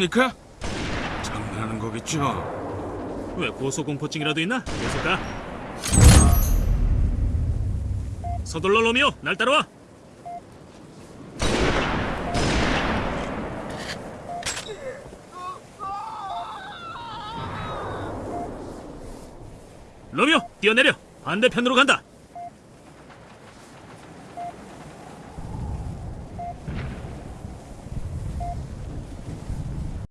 겁니까? 장난하는 거겠죠? 왜 고소공포증이라도 있나? 계속 가. 서둘러 로미오, 날 따라와. 로미오, 뛰어내려. 반대편으로 간다.